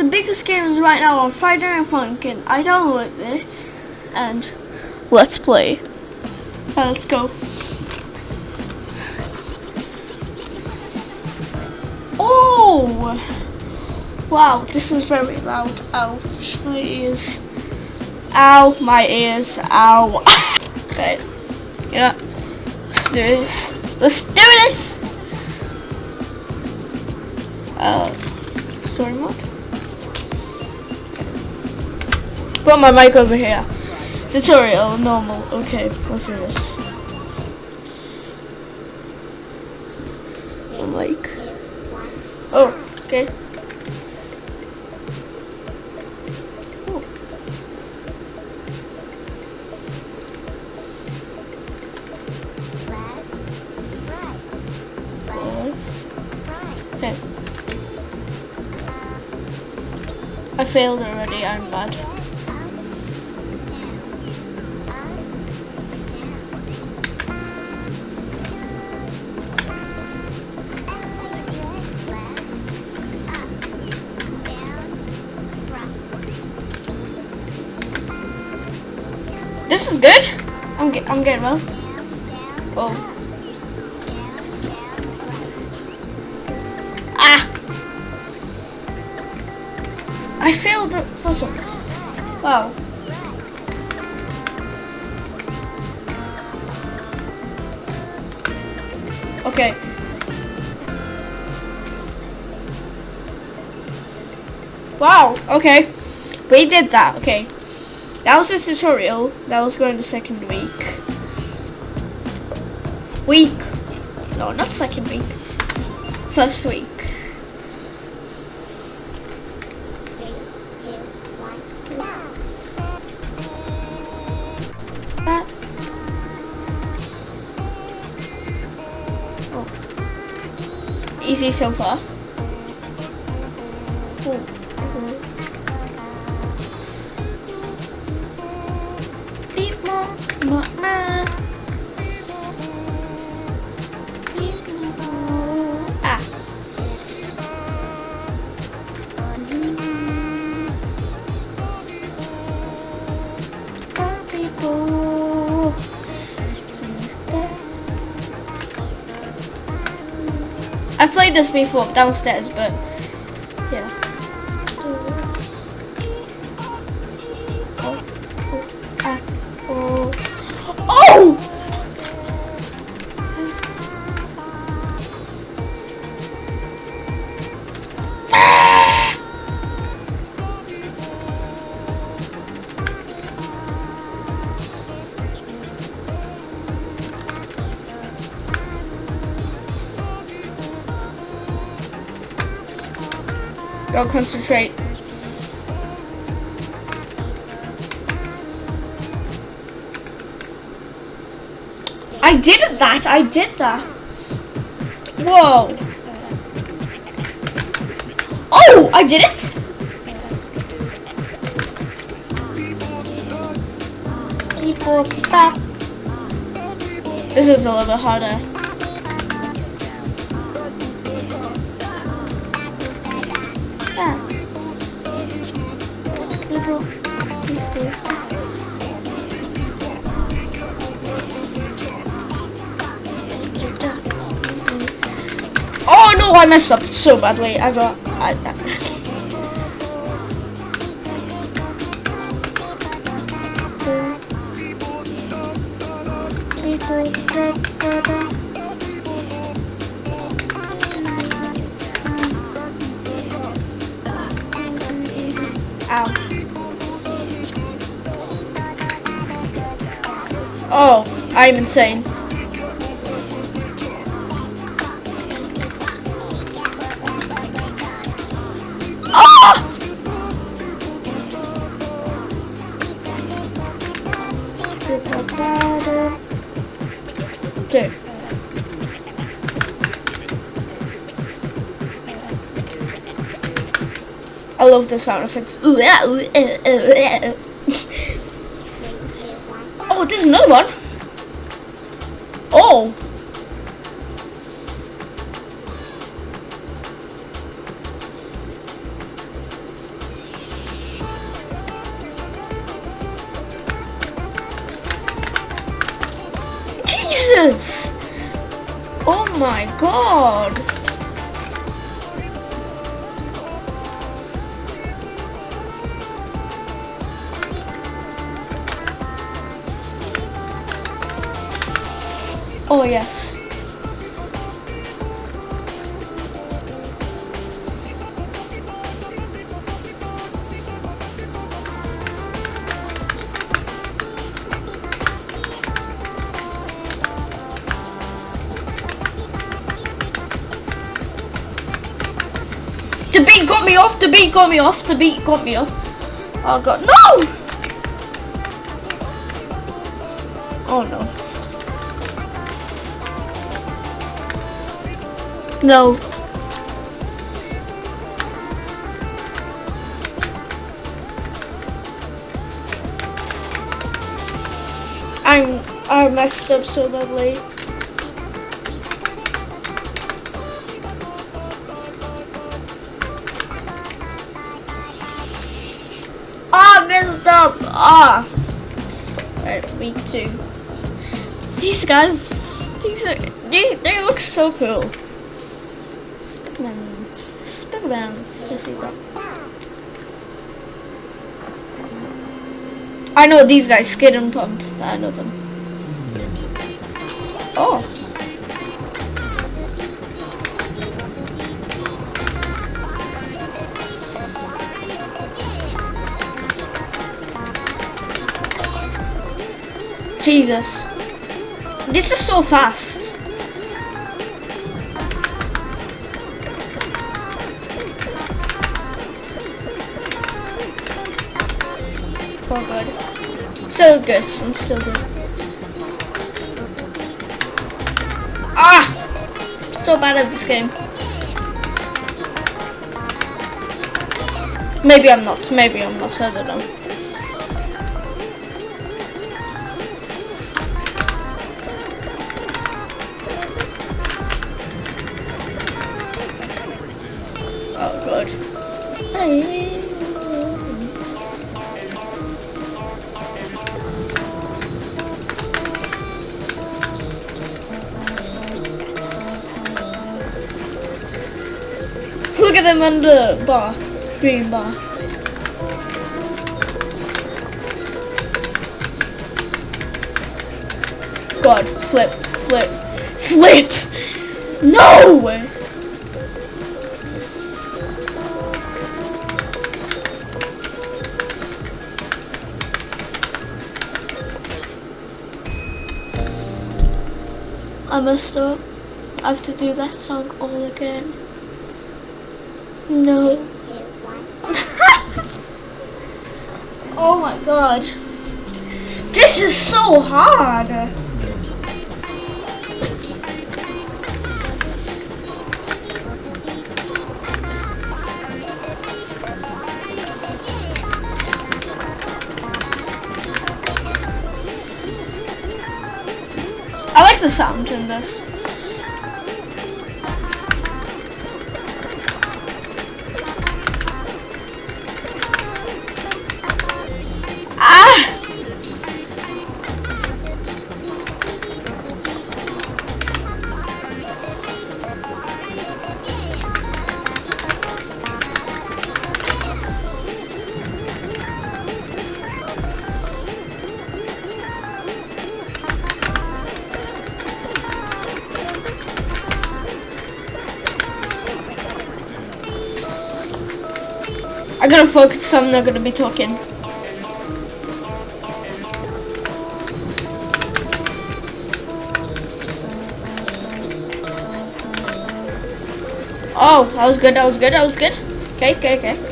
the biggest games right now on Friday Night Funkin'. I download this and let's play. Uh, let's go. Oh! Wow, this is very loud. Ouch, my ears. Ow, my ears. Ow. okay. Yeah. Let's do this. Let's do this! Uh, story mode. Put my mic over here. Tutorial, normal. Okay, let's do this. Mic. Oh, okay. Oh. Okay. I failed already, I'm bad. This is good. I'm get I'm getting well. Oh. Ah! I failed the first one. Wow. Okay. Wow, okay. We did that, okay. That was a tutorial. That was going to second week. Week. No, not second week. First week. Three, two, one, go. Oh. Easy so far. Oh. I played this before downstairs, but Go concentrate. I did that. I did that. Whoa. Oh, I did it. This is a little bit harder. Oh no, I messed up so badly. I got. I, I, Oh, I'm insane. Ah! Okay. I love the sound effects. Ooh, ah, ooh, eh, eh, eh. Oh, there's another one. Oh. Jesus. Oh my god. Oh yes. The beat got me off, the beat got me off, the beat got me off. Oh god, no! Oh no. No. I'm I messed up so badly. Ah, messed up. Ah. Right, me too. These guys, these are, they, they look so cool. That. I know these guys, Skid and Pumped. I know them. Oh. Jesus. This is so fast. Oh god. So good. I'm still good. Ah! So bad at this game. Maybe I'm not. Maybe I'm not. I don't know. Oh god. Hey. At them under bar, green bar. God, flip, flip, flip! No! Way! I messed up. I have to do that song all again. No. Oh my god. This is so hard. I like the sound in this. I gotta focus so I'm not gonna be talking. Oh, that was good, that was good, that was good. Okay, okay, okay.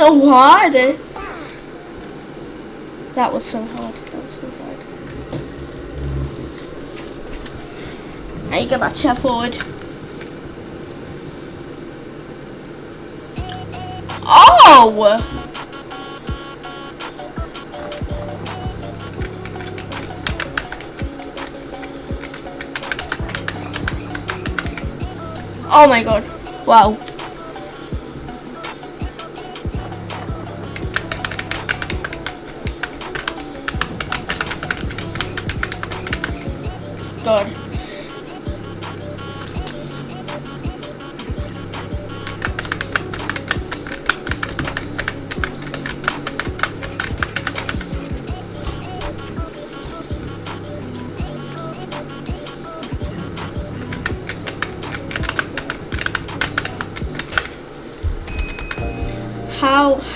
So hard. Eh? That was so hard. That was so hard. Now you get that chair forward. Oh! Oh my god. Wow.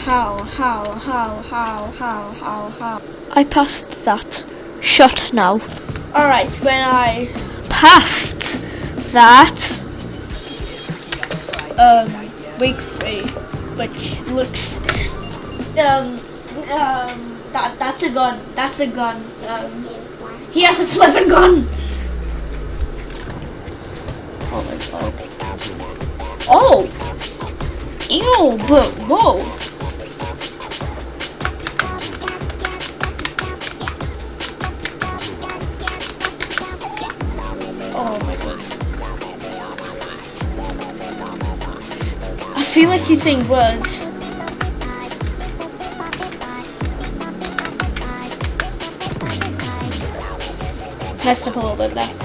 How, how, how, how, how, how, how, how? I passed that. Shut now. Alright, when I Passed that. um week three, which looks um um that that's a gun. That's a gun. Um he has a flipping gun. Oh my god. Oh Ew but whoa. Like he's saying words. Messed up a little bit there.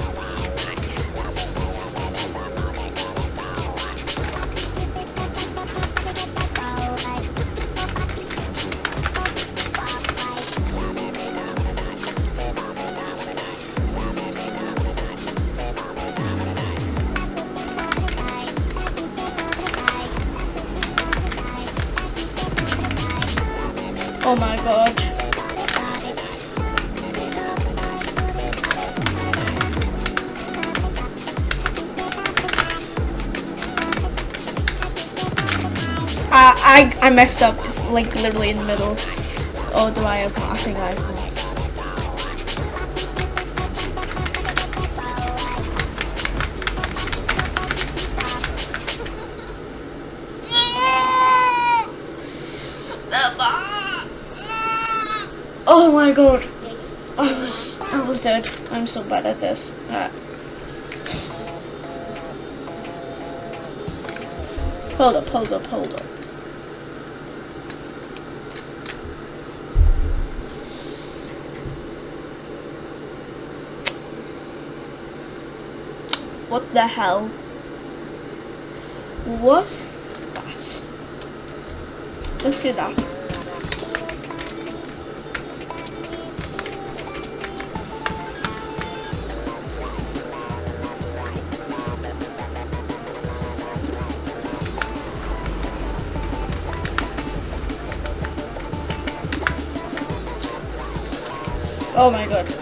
I, I messed up. It's like literally in the middle. Oh, do I have? I think I have. Oh my god. I was I was dead. I'm so bad at this. Alright. Hold up, hold up, hold up. What the hell What? that? Let's do that. Oh my god.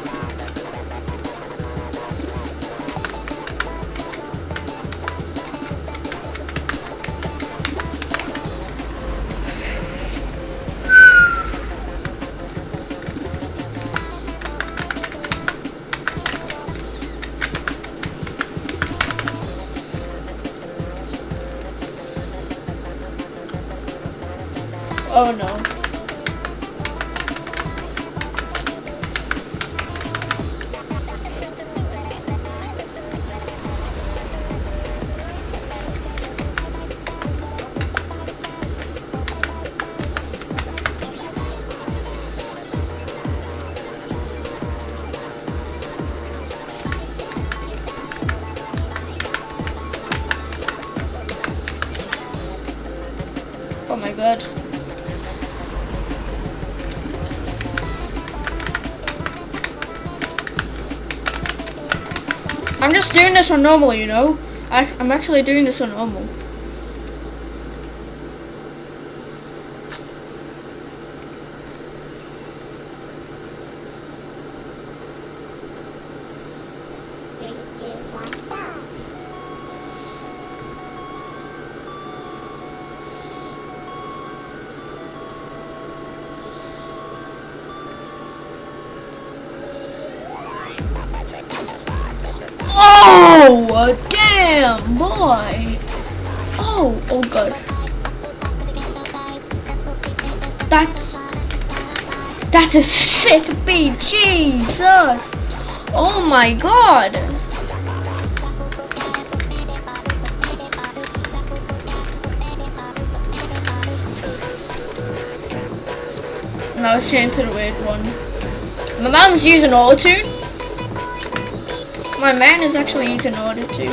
Oh no. Oh my god. I'm just doing this on normal, you know? I, I'm actually doing this on normal. One, go. Oh! Damn, boy. Oh, oh god. That's that's a sick beat, Jesus. Oh my god. Now let's change to the weird one. My mom's using auto-tune. My man is actually using auto-tune.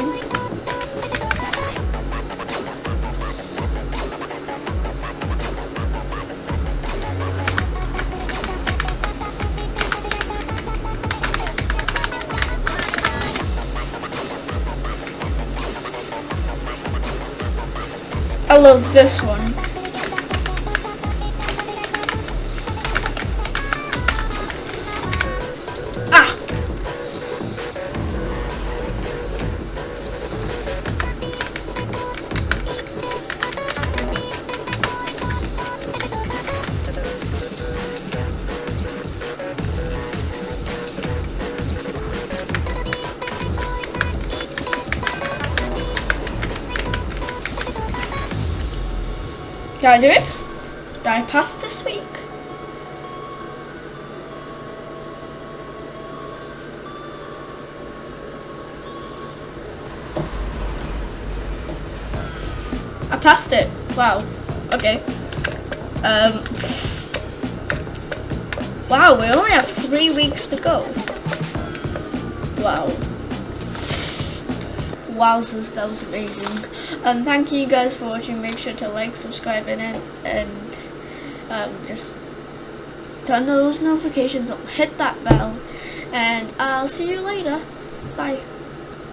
I love this one. Can I do it? Did I pass this week? I passed it. Wow. Okay. Um. Wow, we only have three weeks to go. Wow. Wowzers, that was amazing. Um, thank you guys for watching. Make sure to like, subscribe, and and um, just turn those notifications on. Hit that bell, and I'll see you later. Bye.